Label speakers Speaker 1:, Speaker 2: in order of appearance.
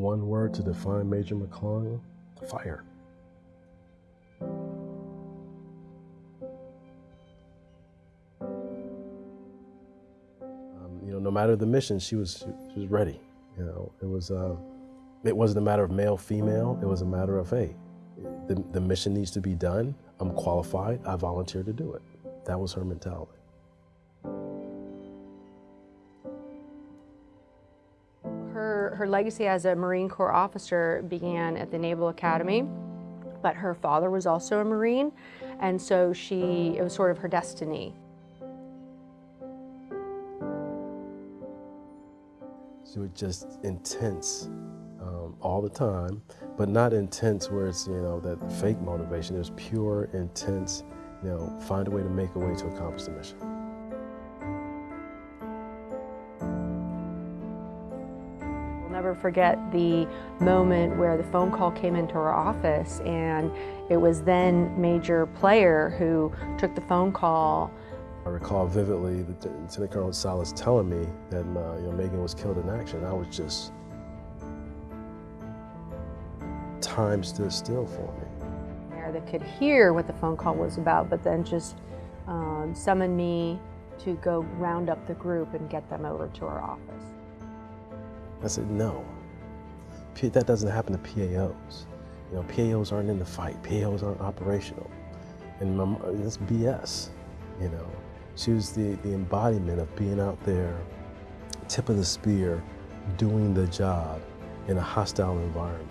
Speaker 1: one word to define Major McClung, fire. Um, you know, no matter the mission, she was she was ready. You know, it was uh, it wasn't a matter of male female. It was a matter of hey, the, the mission needs to be done. I'm qualified. I volunteer to do it. That was her mentality.
Speaker 2: Her, her legacy as a Marine Corps officer began at the Naval Academy, but her father was also a Marine, and so she, it was sort of her destiny.
Speaker 1: She was just intense um, all the time, but not intense where it's, you know, that fake motivation. It was pure, intense, you know, find a way to make a way to accomplish the mission.
Speaker 2: Never forget the moment where the phone call came into our office and it was then Major Player who took the phone call.
Speaker 1: I recall vividly the Lieutenant Colonel Salas telling me that uh, you know, Megan was killed in action. I was just, time stood still for me.
Speaker 2: That could hear what the phone call was about, but then just um, summoned me to go round up the group and get them over to our office.
Speaker 1: I said, no, that doesn't happen to PAOs. You know, PAOs aren't in the fight. PAOs aren't operational. And my, that's BS, you know. She was the, the embodiment of being out there, tip of the spear, doing the job in a hostile environment.